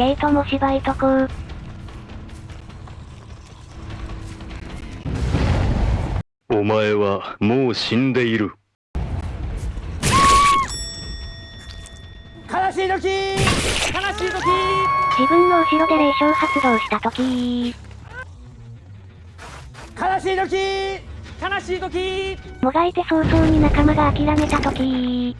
ケイトも芝居とこう。お前はもう死んでいる。悲しい時！悲しい時！自分の後ろで霊障発動した時。悲しい時！悲しい時！もがいて早々に仲間が諦めた時。